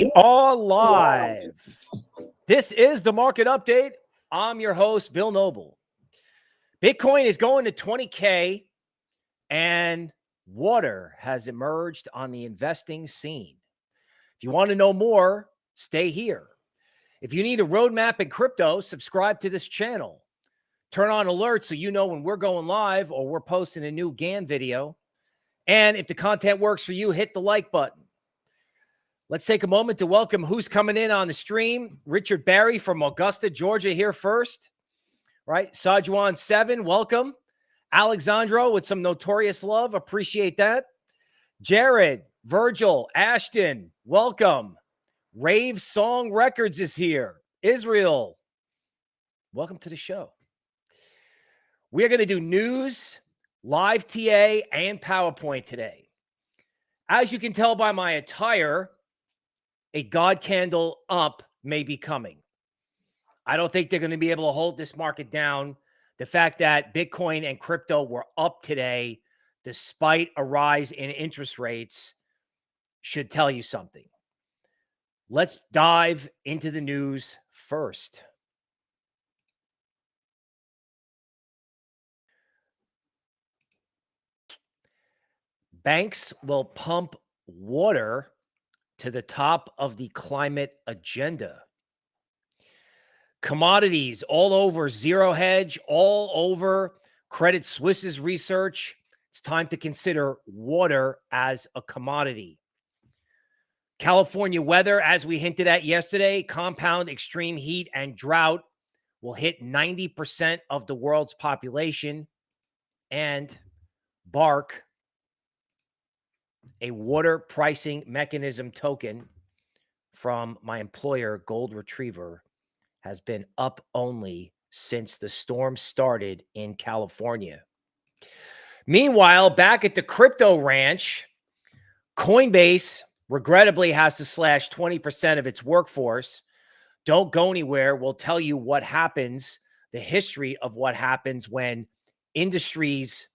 We are live. This is the market update. I'm your host, Bill Noble. Bitcoin is going to 20K and water has emerged on the investing scene. If you want to know more, stay here. If you need a roadmap in crypto, subscribe to this channel. Turn on alerts so you know when we're going live or we're posting a new GAN video. And if the content works for you, hit the like button. Let's take a moment to welcome who's coming in on the stream. Richard Barry from Augusta, Georgia, here first. Right. Sajuan 7, welcome. Alexandro with some notorious love. Appreciate that. Jared, Virgil, Ashton, welcome. Rave Song Records is here. Israel, welcome to the show. We are going to do news, live TA, and PowerPoint today. As you can tell by my attire, a God candle up may be coming. I don't think they're going to be able to hold this market down. The fact that Bitcoin and crypto were up today, despite a rise in interest rates, should tell you something. Let's dive into the news first. Banks will pump water to the top of the climate agenda. Commodities all over Zero Hedge, all over Credit Suisse's research. It's time to consider water as a commodity. California weather, as we hinted at yesterday, compound extreme heat and drought will hit 90% of the world's population. And Bark a water pricing mechanism token from my employer, Gold Retriever, has been up only since the storm started in California. Meanwhile, back at the crypto ranch, Coinbase regrettably has to slash 20% of its workforce. Don't go anywhere. We'll tell you what happens, the history of what happens when industries,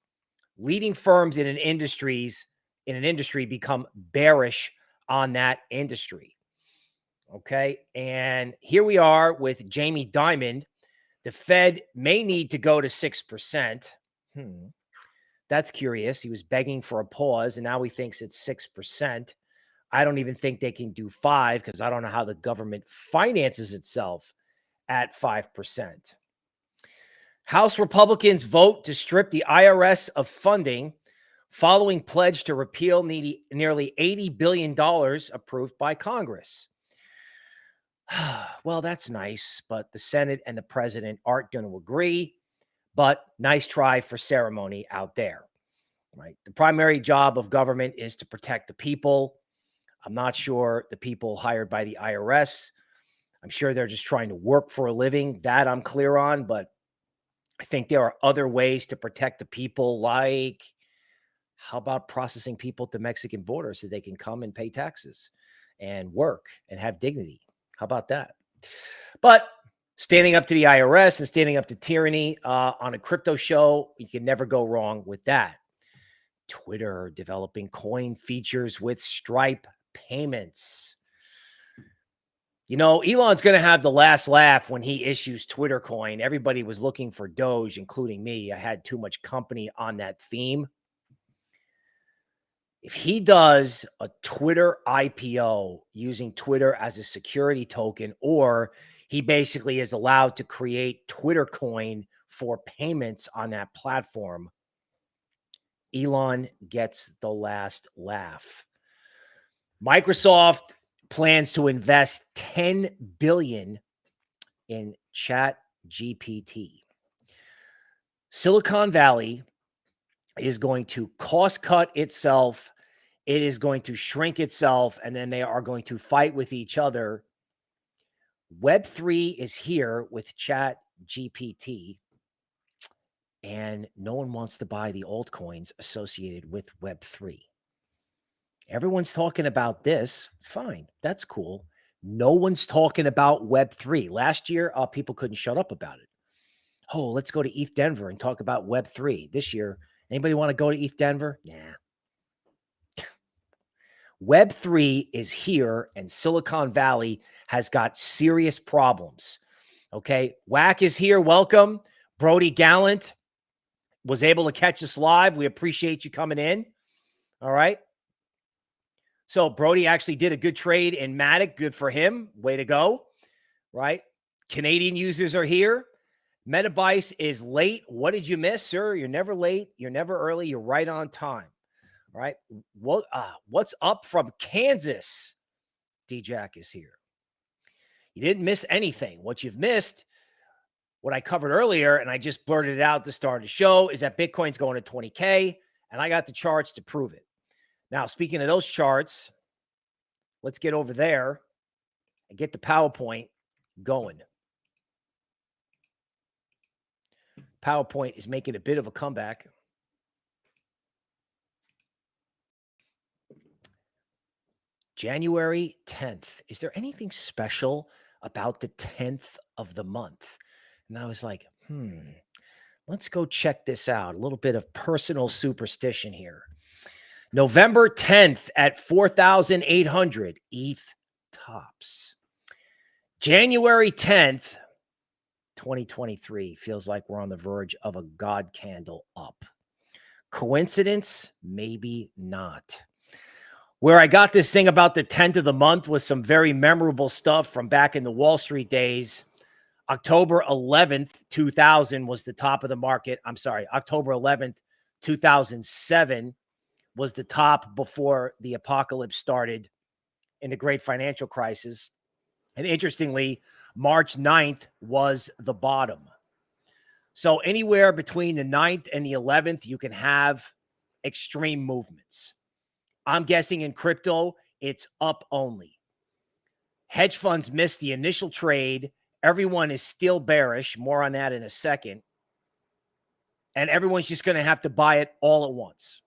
leading firms in an industries in an industry become bearish on that industry. Okay. And here we are with Jamie Dimon. The Fed may need to go to 6%. Hmm. That's curious. He was begging for a pause and now he thinks it's 6%. I don't even think they can do five because I don't know how the government finances itself at 5%. House Republicans vote to strip the IRS of funding following pledge to repeal nearly $80 billion approved by Congress. well, that's nice, but the Senate and the president aren't going to agree. But nice try for ceremony out there, right? The primary job of government is to protect the people. I'm not sure the people hired by the IRS. I'm sure they're just trying to work for a living. That I'm clear on, but I think there are other ways to protect the people, like how about processing people at the Mexican border so they can come and pay taxes and work and have dignity? How about that? But standing up to the IRS and standing up to tyranny uh, on a crypto show, you can never go wrong with that. Twitter developing coin features with Stripe payments. You know, Elon's going to have the last laugh when he issues Twitter coin. Everybody was looking for Doge, including me. I had too much company on that theme if he does a Twitter IPO using Twitter as a security token, or he basically is allowed to create Twitter coin for payments on that platform, Elon gets the last laugh. Microsoft plans to invest 10 billion in chat GPT. Silicon Valley is going to cost cut itself it is going to shrink itself and then they are going to fight with each other. Web3 is here with Chat GPT, and no one wants to buy the altcoins associated with Web3. Everyone's talking about this. Fine, that's cool. No one's talking about Web3. Last year, uh, people couldn't shut up about it. Oh, let's go to ETH Denver and talk about Web3. This year, anybody want to go to ETH Denver? Nah, Web3 is here and Silicon Valley has got serious problems. Okay. Whack is here. Welcome. Brody Gallant was able to catch us live. We appreciate you coming in. All right. So Brody actually did a good trade in Matic. Good for him. Way to go. Right. Canadian users are here. Metabice is late. What did you miss, sir? You're never late. You're never early. You're right on time. Right. What uh, what's up from Kansas? D Jack is here. You didn't miss anything. What you've missed, what I covered earlier, and I just blurted it out to start the show, is that Bitcoin's going to 20K, and I got the charts to prove it. Now, speaking of those charts, let's get over there and get the PowerPoint going. PowerPoint is making a bit of a comeback. January 10th. Is there anything special about the 10th of the month? And I was like, hmm, let's go check this out. A little bit of personal superstition here. November 10th at 4,800 ETH tops. January 10th, 2023 feels like we're on the verge of a God candle up. Coincidence? Maybe not. Where I got this thing about the 10th of the month was some very memorable stuff from back in the Wall Street days. October 11th, 2000 was the top of the market. I'm sorry, October 11th, 2007 was the top before the apocalypse started in the great financial crisis. And interestingly, March 9th was the bottom. So anywhere between the 9th and the 11th, you can have extreme movements. I'm guessing in crypto, it's up only. Hedge funds missed the initial trade. Everyone is still bearish. More on that in a second. And everyone's just going to have to buy it all at once.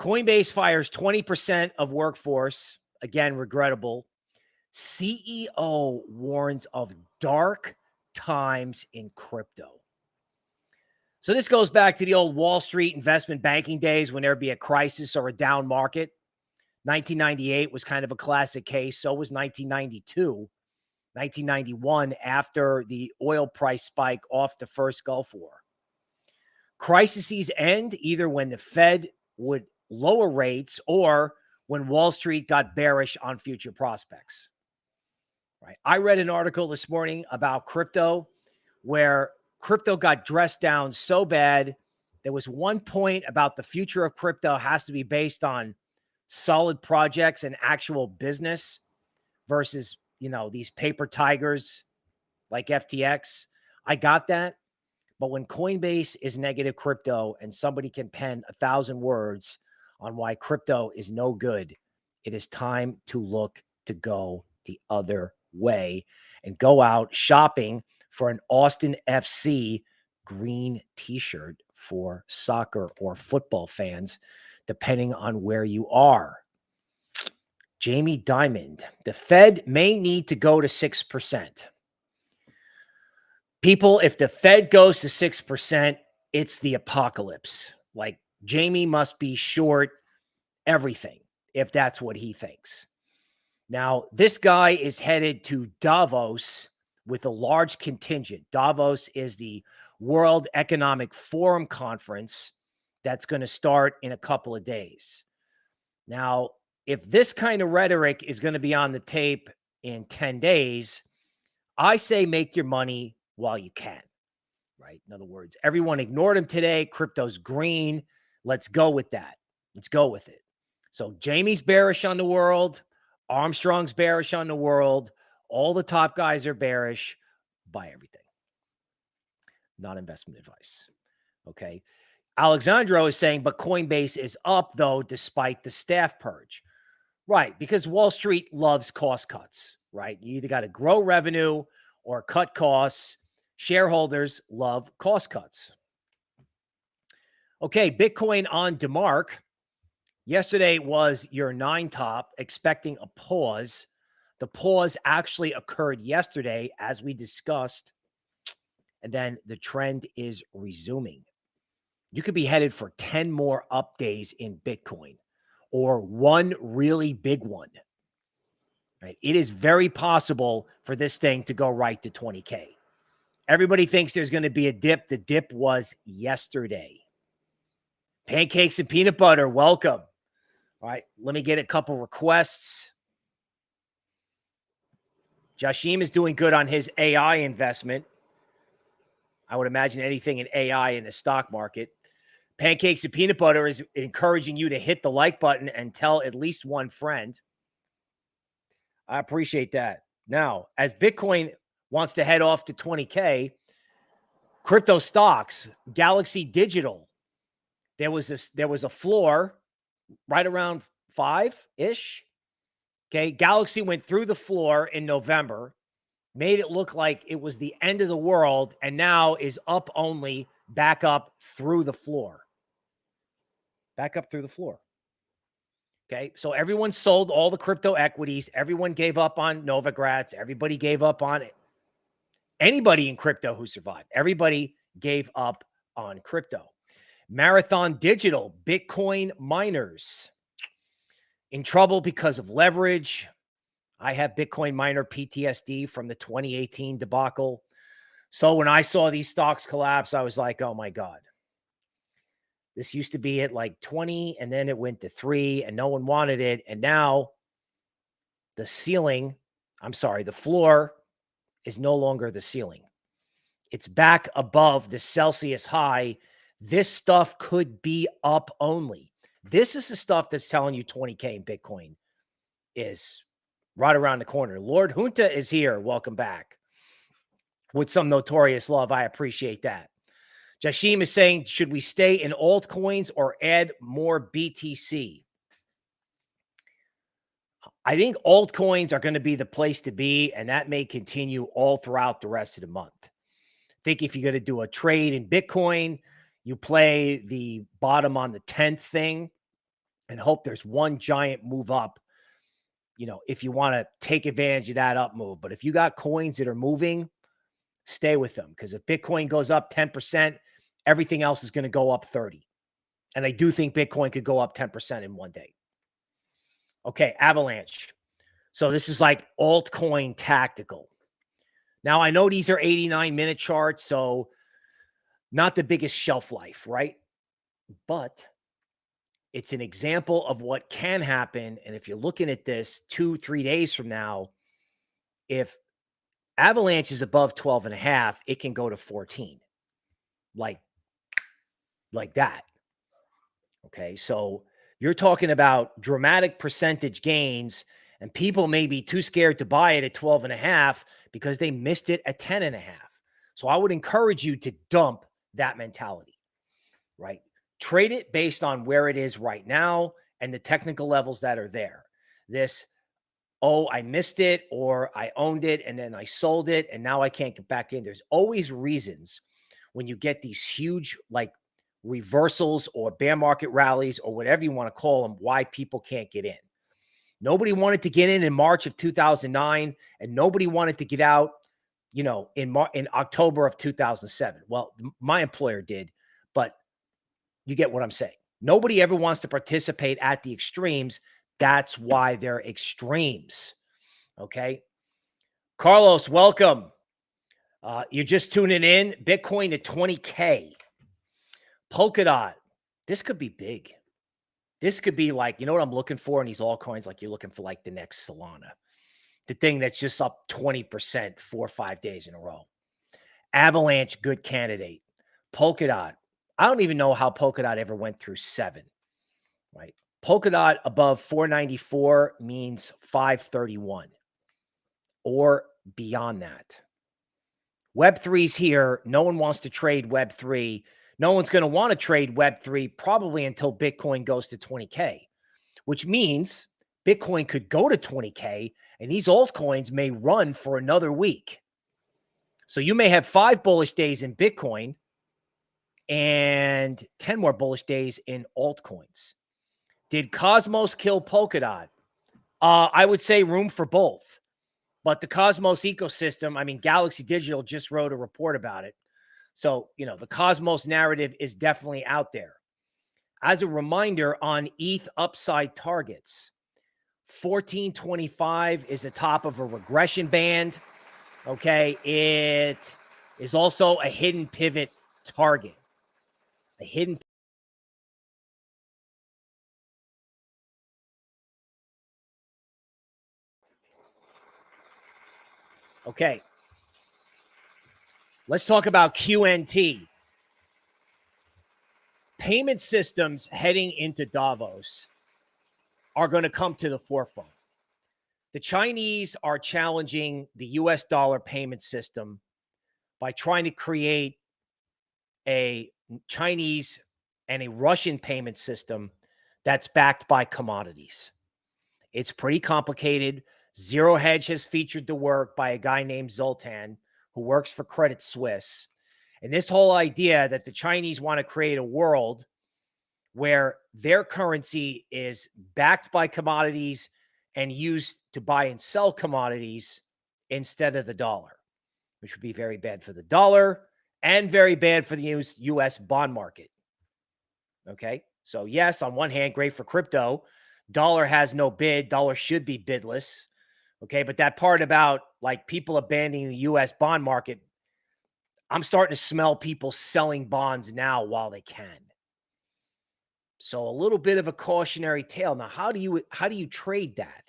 Coinbase fires 20% of workforce. Again, regrettable. CEO warns of dark times in crypto. So this goes back to the old Wall Street investment banking days when there'd be a crisis or a down market. 1998 was kind of a classic case. So was 1992. 1991 after the oil price spike off the first Gulf War. Crises end either when the Fed would lower rates or when Wall Street got bearish on future prospects. Right. I read an article this morning about crypto where crypto got dressed down so bad. There was one point about the future of crypto has to be based on solid projects and actual business versus, you know, these paper tigers like FTX. I got that. But when Coinbase is negative crypto and somebody can pen a thousand words on why crypto is no good, it is time to look to go the other way and go out shopping for an Austin FC green t-shirt for soccer or football fans, depending on where you are. Jamie Dimon, the Fed may need to go to 6%. People, if the Fed goes to 6%, it's the apocalypse. Like Jamie must be short everything if that's what he thinks. Now, this guy is headed to Davos with a large contingent. Davos is the World Economic Forum conference that's going to start in a couple of days. Now, if this kind of rhetoric is going to be on the tape in 10 days, I say make your money while you can, right? In other words, everyone ignored him today. Crypto's green. Let's go with that. Let's go with it. So Jamie's bearish on the world. Armstrong's bearish on the world. All the top guys are bearish. Buy everything. Not investment advice. Okay. Alexandro is saying, but Coinbase is up though, despite the staff purge. Right. Because Wall Street loves cost cuts, right? You either got to grow revenue or cut costs. Shareholders love cost cuts. Okay. Bitcoin on DeMark. Yesterday was your nine top, expecting a pause. The pause actually occurred yesterday, as we discussed. And then the trend is resuming. You could be headed for 10 more up days in Bitcoin. or one really big one. Right? It is very possible for this thing to go right to 20K. Everybody thinks there's going to be a dip. The dip was yesterday. Pancakes and peanut butter, welcome. All right, let me get a couple requests. Jashim is doing good on his AI investment. I would imagine anything in AI in the stock market. Pancakes and peanut butter is encouraging you to hit the like button and tell at least one friend. I appreciate that. Now, as Bitcoin wants to head off to 20K, crypto stocks, Galaxy Digital, there was this, there was a floor right around five ish. Okay. Galaxy went through the floor in November, made it look like it was the end of the world, and now is up only back up through the floor. Back up through the floor. Okay. So everyone sold all the crypto equities. Everyone gave up on Novogratz. Everybody gave up on it. Anybody in crypto who survived, everybody gave up on crypto. Marathon Digital, Bitcoin miners in trouble because of leverage. I have Bitcoin miner PTSD from the 2018 debacle. So when I saw these stocks collapse, I was like, oh my God. This used to be at like 20 and then it went to three and no one wanted it. And now the ceiling, I'm sorry, the floor is no longer the ceiling. It's back above the Celsius high this stuff could be up only. This is the stuff that's telling you 20K in Bitcoin is right around the corner. Lord Junta is here. Welcome back. With some notorious love. I appreciate that. Jashim is saying, should we stay in altcoins or add more BTC? I think altcoins are going to be the place to be, and that may continue all throughout the rest of the month. I think if you're going to do a trade in Bitcoin, you play the bottom on the 10th thing and hope there's one giant move up. You know, if you want to take advantage of that up move, but if you got coins that are moving, stay with them because if Bitcoin goes up 10%, everything else is going to go up 30. And I do think Bitcoin could go up 10% in one day. Okay, Avalanche. So this is like altcoin tactical. Now I know these are 89 minute charts, so not the biggest shelf life, right? But it's an example of what can happen. And if you're looking at this two, three days from now, if Avalanche is above 12 and a half, it can go to 14. Like, like that. Okay. So you're talking about dramatic percentage gains, and people may be too scared to buy it at 12 and a half because they missed it at 10 and a half. So I would encourage you to dump that mentality, right? Trade it based on where it is right now and the technical levels that are there. This, oh, I missed it or I owned it and then I sold it and now I can't get back in. There's always reasons when you get these huge like reversals or bear market rallies or whatever you want to call them, why people can't get in. Nobody wanted to get in in March of 2009 and nobody wanted to get out you know, in Mar- in October of 2007. Well, my employer did, you get what I'm saying. Nobody ever wants to participate at the extremes. That's why they're extremes. Okay. Carlos, welcome. Uh, you're just tuning in. Bitcoin to 20K. Polkadot. This could be big. This could be like, you know what I'm looking for in these altcoins? Like you're looking for like the next Solana the thing that's just up 20% four or five days in a row. Avalanche, good candidate. Polkadot. I don't even know how Polkadot ever went through seven, right? Polkadot above 494 means 531 or beyond that. Web3's here. No one wants to trade Web3. No one's going to want to trade Web3 probably until Bitcoin goes to 20K, which means Bitcoin could go to 20K and these altcoins may run for another week. So you may have five bullish days in Bitcoin and 10 more bullish days in altcoins. Did Cosmos kill Polkadot? Uh, I would say room for both. But the Cosmos ecosystem, I mean, Galaxy Digital just wrote a report about it. So, you know, the Cosmos narrative is definitely out there. as a reminder on ETH upside targets, 1425 is the top of a regression band. Okay. It is also a hidden pivot target, hidden Okay. Let's talk about QNT. Payment systems heading into Davos are going to come to the forefront. The Chinese are challenging the US dollar payment system by trying to create a Chinese and a Russian payment system that's backed by commodities. It's pretty complicated. Zero Hedge has featured the work by a guy named Zoltan who works for Credit Suisse. And this whole idea that the Chinese want to create a world where their currency is backed by commodities and used to buy and sell commodities instead of the dollar, which would be very bad for the dollar and very bad for the US bond market. Okay. So, yes, on one hand, great for crypto. Dollar has no bid, dollar should be bidless. Okay. But that part about like people abandoning the US bond market, I'm starting to smell people selling bonds now while they can. So a little bit of a cautionary tale. Now, how do you how do you trade that?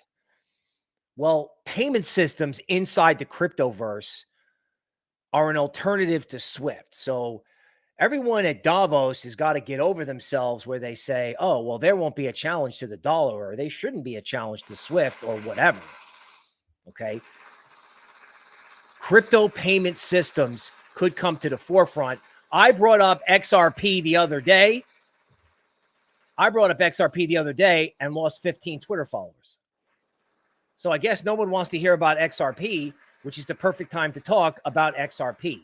Well, payment systems inside the cryptoverse are an alternative to Swift. So everyone at Davos has got to get over themselves where they say, oh, well, there won't be a challenge to the dollar or they shouldn't be a challenge to Swift or whatever. Okay. Crypto payment systems could come to the forefront. I brought up XRP the other day. I brought up XRP the other day and lost 15 Twitter followers. So I guess no one wants to hear about XRP, which is the perfect time to talk about XRP.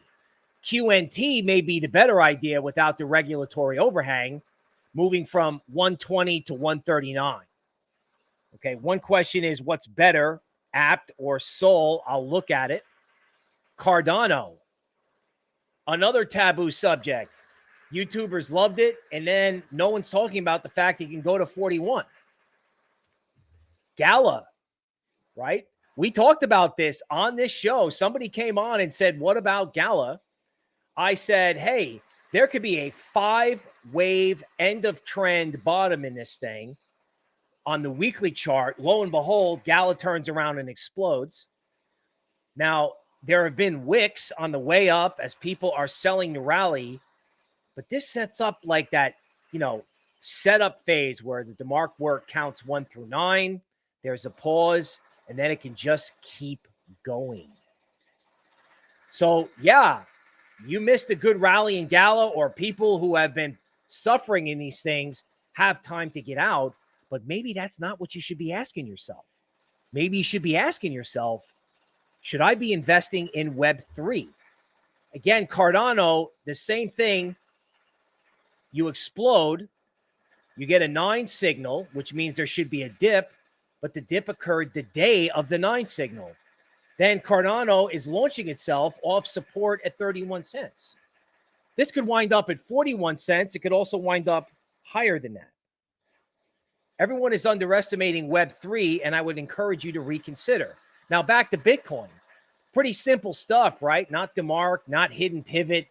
QNT may be the better idea without the regulatory overhang, moving from 120 to 139. Okay, one question is what's better, apt or Sol? I'll look at it. Cardano, another taboo subject. YouTubers loved it, and then no one's talking about the fact he can go to 41. Gala, right? We talked about this on this show. Somebody came on and said, What about Gala? I said, Hey, there could be a five wave end of trend bottom in this thing on the weekly chart. Lo and behold, Gala turns around and explodes. Now, there have been wicks on the way up as people are selling the rally, but this sets up like that, you know, setup phase where the DeMark work counts one through nine. There's a pause, and then it can just keep going. So, yeah, you missed a good rally in Gala, or people who have been suffering in these things have time to get out. But maybe that's not what you should be asking yourself. Maybe you should be asking yourself, should I be investing in Web3? Again, Cardano, the same thing. You explode, you get a nine signal, which means there should be a dip, but the dip occurred the day of the nine signal. Then Cardano is launching itself off support at 31 cents. This could wind up at 41 cents. It could also wind up higher than that. Everyone is underestimating Web3, and I would encourage you to reconsider. Now back to Bitcoin. Pretty simple stuff, right? Not DeMark, not hidden pivot,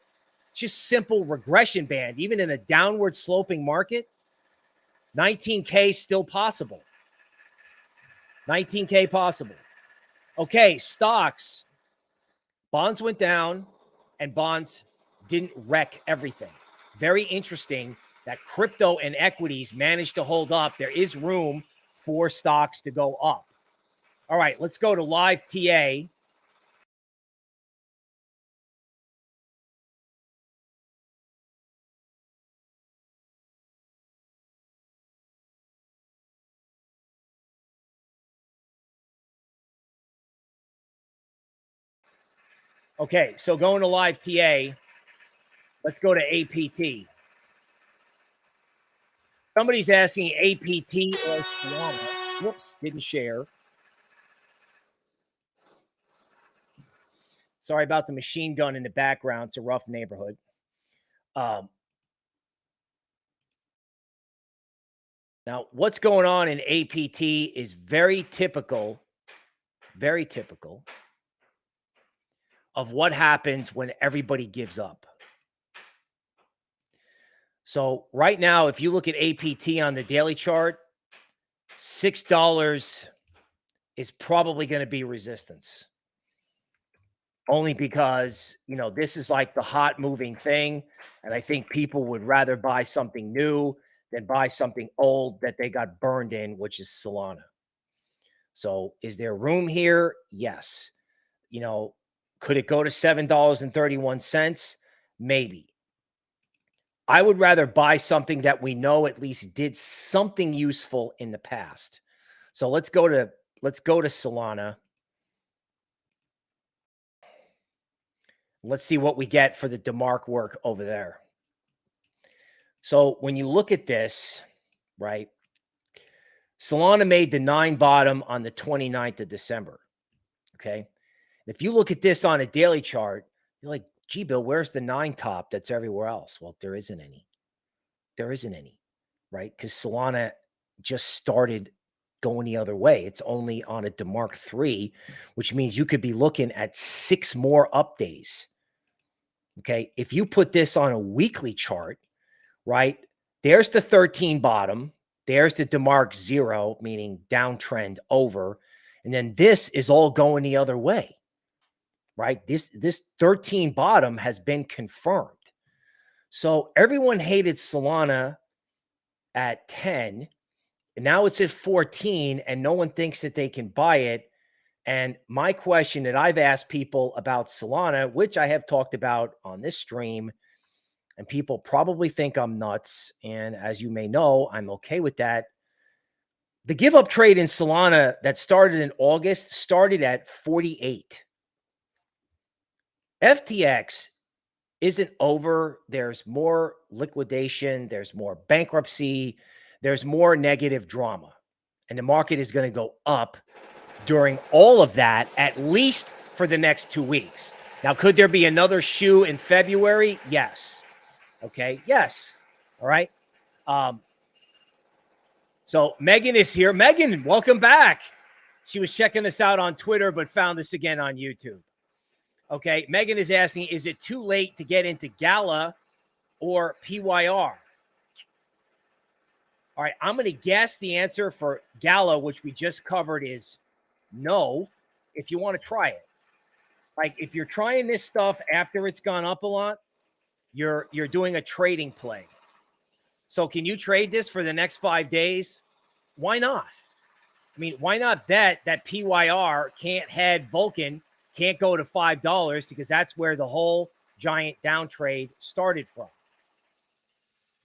just simple regression band. Even in a downward sloping market, 19K still possible. 19K possible. Okay, stocks. Bonds went down and bonds didn't wreck everything. Very interesting that crypto and equities managed to hold up. There is room for stocks to go up. All right, let's go to live TA. Okay, so going to live TA, let's go to APT. Somebody's asking APT or. Whoops, didn't share. Sorry about the machine gun in the background. It's a rough neighborhood. Um, Now, what's going on in APT is very typical, very typical of what happens when everybody gives up. So, right now, if you look at APT on the daily chart, $6 is probably going to be resistance. Only because, you know, this is like the hot moving thing. And I think people would rather buy something new than buy something old that they got burned in, which is Solana. So, is there room here? Yes. You know, could it go to $7.31? Maybe. I would rather buy something that we know at least did something useful in the past. So let's go to let's go to Solana. Let's see what we get for the DeMark work over there. So when you look at this, right? Solana made the nine bottom on the 29th of December. Okay. If you look at this on a daily chart, you're like, gee, Bill, where's the nine top that's everywhere else? Well, there isn't any. There isn't any, right? Because Solana just started going the other way. It's only on a DeMark 3, which means you could be looking at six more up days. Okay. If you put this on a weekly chart, right? There's the 13 bottom. There's the DeMark zero, meaning downtrend over. And then this is all going the other way right? This this 13 bottom has been confirmed. So everyone hated Solana at 10. And now it's at 14 and no one thinks that they can buy it. And my question that I've asked people about Solana, which I have talked about on this stream, and people probably think I'm nuts. And as you may know, I'm okay with that. The give up trade in Solana that started in August started at 48. FTX isn't over. There's more liquidation, there's more bankruptcy, there's more negative drama. And the market is going to go up during all of that, at least for the next two weeks. Now, could there be another shoe in February? Yes. Okay. Yes. All right. Um, so Megan is here. Megan, welcome back. She was checking us out on Twitter, but found us again on YouTube. Okay. Megan is asking, is it too late to get into Gala or PYR? All right. I'm going to guess the answer for Gala, which we just covered, is no, if you want to try it. Like if you're trying this stuff after it's gone up a lot, you're you're doing a trading play. So can you trade this for the next five days? Why not? I mean, why not bet that PYR can't head Vulcan can't go to $5 because that's where the whole giant down trade started from.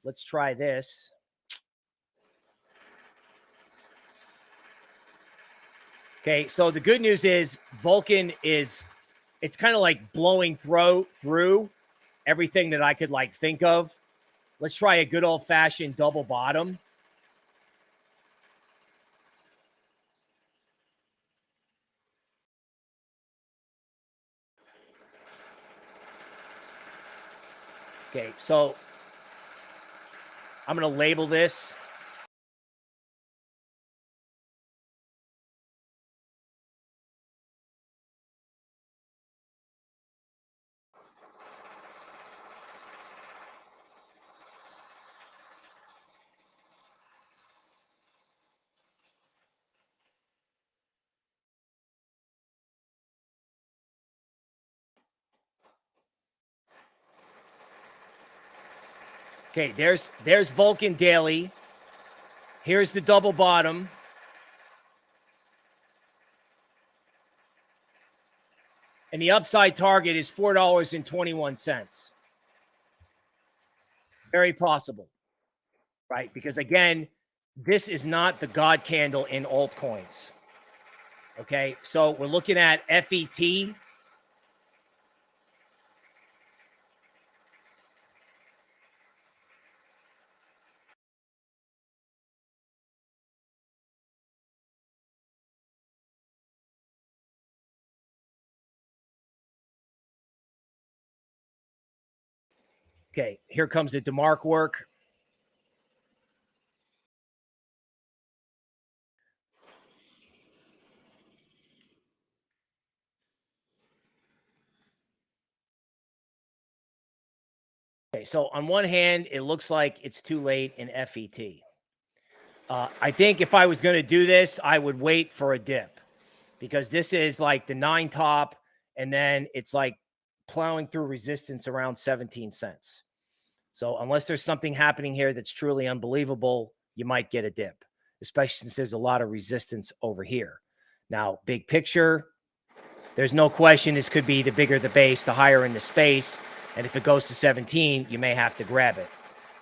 Let's try this. Okay, so the good news is Vulcan is it's kind of like blowing through through everything that I could like think of. Let's try a good old fashioned double bottom. Okay, so I'm going to label this. Okay, there's there's Vulcan Daily. Here's the double bottom. And the upside target is $4.21. Very possible. Right? Because again, this is not the God candle in altcoins. Okay, so we're looking at FET Okay, here comes the DeMark work. Okay, so on one hand, it looks like it's too late in FET. Uh, I think if I was going to do this, I would wait for a dip because this is like the nine top, and then it's like plowing through resistance around 17 cents. So unless there's something happening here that's truly unbelievable, you might get a dip, especially since there's a lot of resistance over here. Now, big picture, there's no question this could be the bigger the base, the higher in the space. And if it goes to 17, you may have to grab it.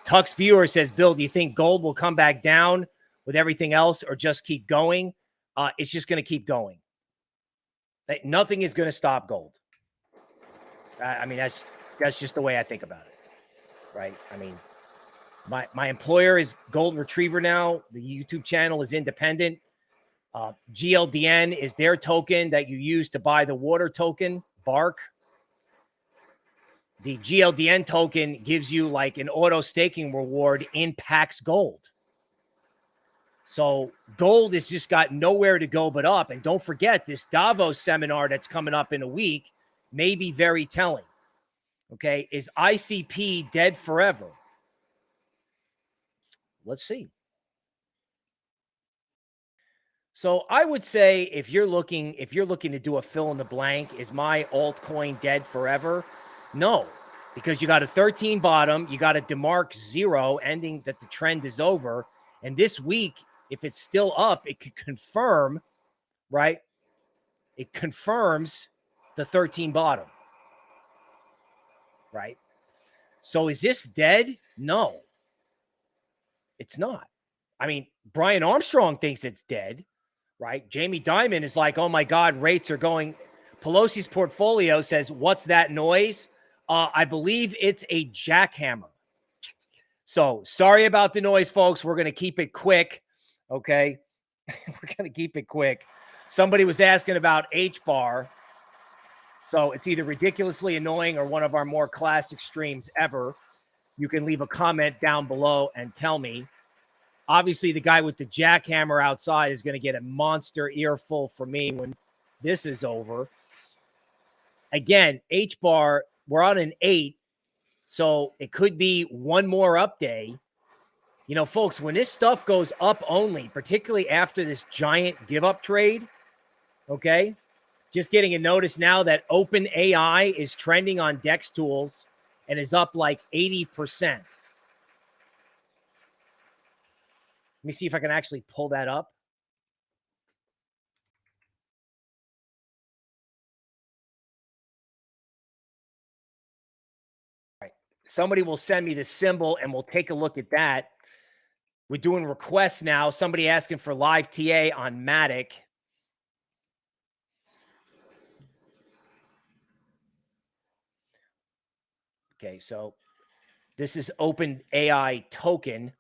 Tux viewer says, Bill, do you think gold will come back down with everything else or just keep going? Uh, it's just going to keep going. Nothing is going to stop gold. I mean, that's that's just the way I think about it, right? I mean, my my employer is Golden Retriever now. The YouTube channel is independent. Uh, GLDN is their token that you use to buy the water token, Bark. The GLDN token gives you like an auto staking reward in Pax Gold. So gold has just got nowhere to go but up. And don't forget this Davos seminar that's coming up in a week may be very telling. Okay. Is ICP dead forever? Let's see. So I would say if you're looking if you're looking to do a fill in the blank, is my altcoin dead forever? No, because you got a 13 bottom, you got a DeMark zero ending that the trend is over. And this week, if it's still up, it could confirm, right? It confirms the 13 bottom. Right? So is this dead? No. It's not. I mean, Brian Armstrong thinks it's dead, right? Jamie Dimon is like, "Oh my god, rates are going Pelosi's portfolio says, "What's that noise?" Uh, I believe it's a jackhammer. So sorry about the noise, folks. We're going to keep it quick. Okay. We're going to keep it quick. Somebody was asking about H bar. So it's either ridiculously annoying or one of our more classic streams ever. You can leave a comment down below and tell me. Obviously, the guy with the jackhammer outside is going to get a monster earful from me when this is over. Again, H bar, we're on an eight. So it could be one more up day. You know, folks, when this stuff goes up only, particularly after this giant give up trade, okay, just getting a notice now that Open AI is trending on DEXTools and is up like 80%. Let me see if I can actually pull that up. Somebody will send me the symbol and we'll take a look at that. We're doing requests now. Somebody asking for live TA on Matic. Okay, so this is Open AI token.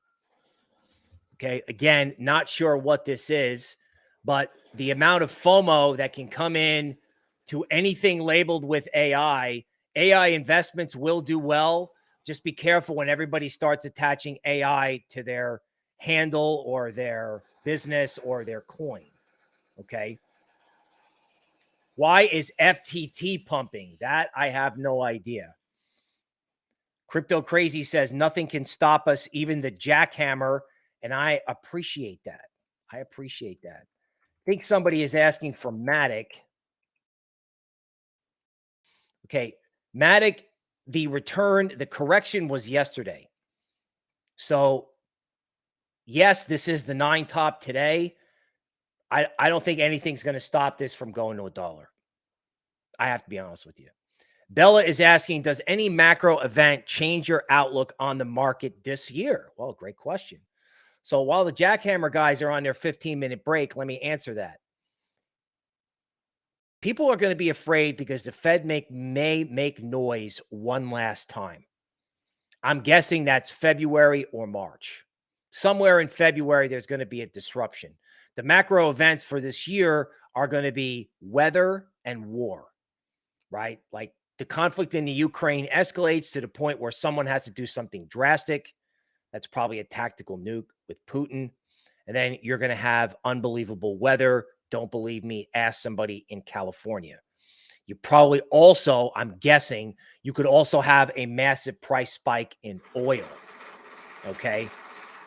Okay, again, not sure what this is, but the amount of FOMO that can come in to anything labeled with AI, AI investments will do well. Just be careful when everybody starts attaching AI to their handle or their business or their coin. Okay. Why is FTT pumping? That I have no idea. Crypto Crazy says nothing can stop us, even the jackhammer. And I appreciate that. I appreciate that. I think somebody is asking for Matic. Okay. Matic, the return, the correction was yesterday. So, yes, this is the nine top today. I, I don't think anything's going to stop this from going to a dollar. I have to be honest with you. Bella is asking, does any macro event change your outlook on the market this year? Well, great question. So while the jackhammer guys are on their 15 minute break, let me answer that. People are going to be afraid because the Fed make, may make noise one last time. I'm guessing that's February or March. Somewhere in February, there's going to be a disruption. The macro events for this year are going to be weather and war, right? Like the conflict in the Ukraine escalates to the point where someone has to do something drastic. That's probably a tactical nuke with Putin. And then you're going to have unbelievable weather. Don't believe me? Ask somebody in California. You probably also, I'm guessing, you could also have a massive price spike in oil. Okay.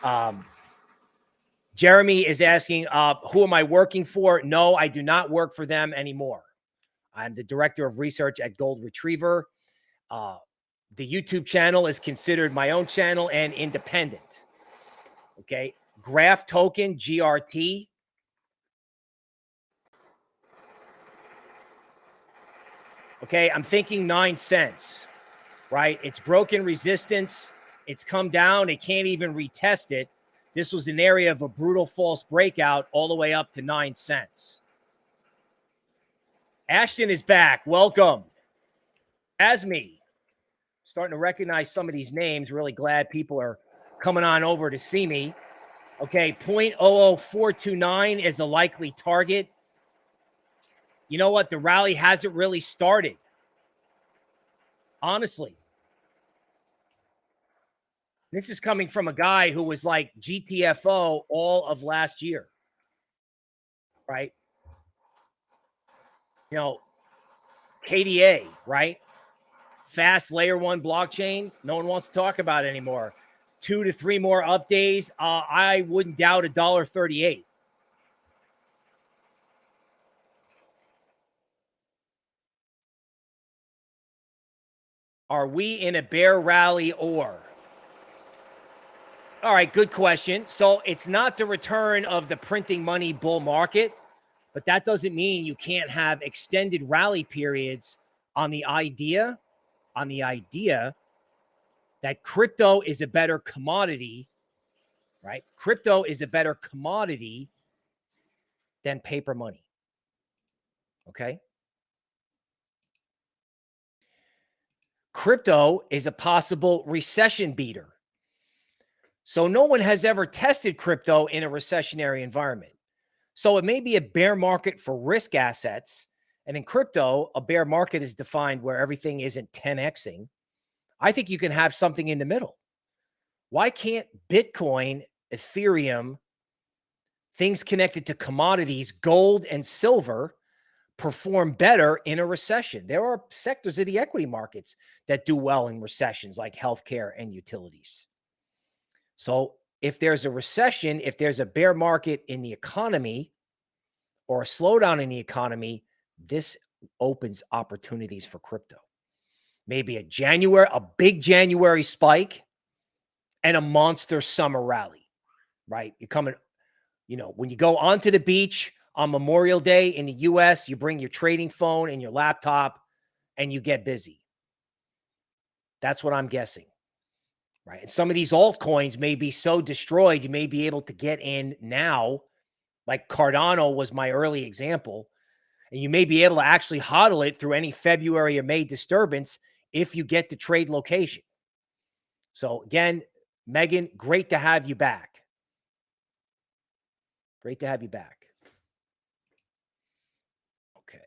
Um, Jeremy is asking, uh, who am I working for? No, I do not work for them anymore. I'm the director of research at Gold Retriever. Uh, the YouTube channel is considered my own channel and independent. Okay. Graph token, GRT. Okay. I'm thinking nine cents, right? It's broken resistance. It's come down. It can't even retest it. This was an area of a brutal false breakout all the way up to nine cents. Ashton is back. Welcome. Asmi. Starting to recognize some of these names. Really glad people are coming on over to see me. Okay, 0.00429 is a likely target. You know what? The rally hasn't really started. Honestly. This is coming from a guy who was like GTFO all of last year. Right? You know, KDA, right? Fast layer one blockchain. No one wants to talk about anymore. Two to three more updates. Uh, I wouldn't doubt a dollar thirty-eight. Are we in a bear rally or? All right, good question. So it's not the return of the printing money bull market, but that doesn't mean you can't have extended rally periods on the idea, on the idea that crypto is a better commodity, right? Crypto is a better commodity than paper money. Okay. Crypto is a possible recession beater. So no one has ever tested crypto in a recessionary environment. So it may be a bear market for risk assets. And in crypto, a bear market is defined where everything isn't 10xing. I think you can have something in the middle. Why can't Bitcoin, Ethereum, things connected to commodities, gold and silver, perform better in a recession? There are sectors of the equity markets that do well in recessions, like healthcare and utilities. So if there's a recession, if there's a bear market in the economy or a slowdown in the economy, this opens opportunities for crypto. Maybe a January, a big January spike and a monster summer rally, right? You're coming, you know, when you go onto the beach on Memorial Day in the US, you bring your trading phone and your laptop and you get busy. That's what I'm guessing right? And some of these altcoins may be so destroyed, you may be able to get in now, like Cardano was my early example, and you may be able to actually hodl it through any February or May disturbance if you get the trade location. So again, Megan, great to have you back. Great to have you back. Okay.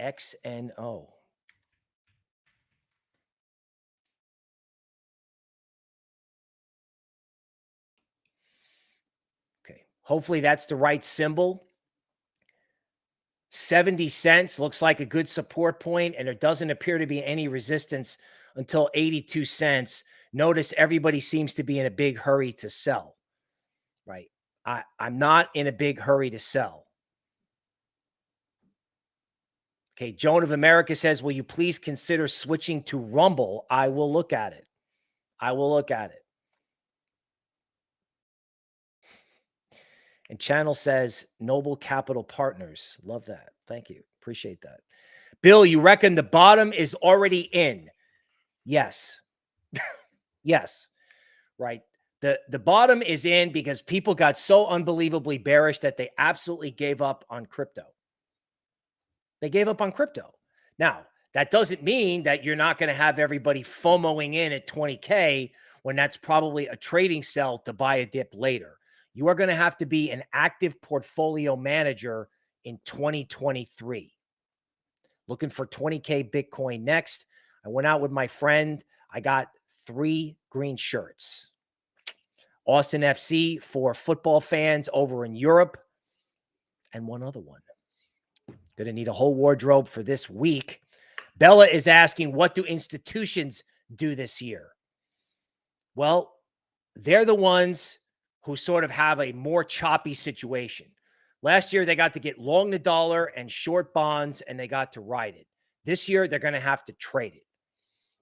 XNO. Hopefully that's the right symbol. 70 cents looks like a good support point, and there doesn't appear to be any resistance until 82 cents. Notice everybody seems to be in a big hurry to sell, right? I, I'm not in a big hurry to sell. Okay, Joan of America says, Will you please consider switching to Rumble? I will look at it. I will look at it. And channel says Noble Capital Partners. Love that. Thank you. Appreciate that. Bill, you reckon the bottom is already in? Yes. yes. Right. The the bottom is in because people got so unbelievably bearish that they absolutely gave up on crypto. They gave up on crypto. Now, that doesn't mean that you're not going to have everybody FOMOing in at 20K when that's probably a trading sell to buy a dip later. You are going to have to be an active portfolio manager in 2023. Looking for 20K Bitcoin next. I went out with my friend. I got three green shirts. Austin FC for football fans over in Europe, and one other one. Going to need a whole wardrobe for this week. Bella is asking, what do institutions do this year? Well, they're the ones who sort of have a more choppy situation. Last year, they got to get long the dollar and short bonds, and they got to ride it. This year, they're going to have to trade it.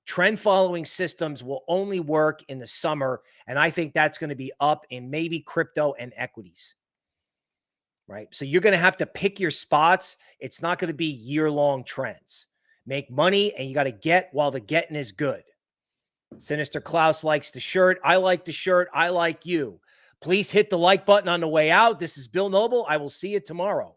Trend following systems will only work in the summer. And I think that's going to be up in maybe crypto and equities. Right. So you're going to have to pick your spots. It's not going to be year long trends. Make money and you got to get while the getting is good. Sinister Klaus likes the shirt. I like the shirt. I like you. Please hit the like button on the way out. This is Bill Noble. I will see you tomorrow.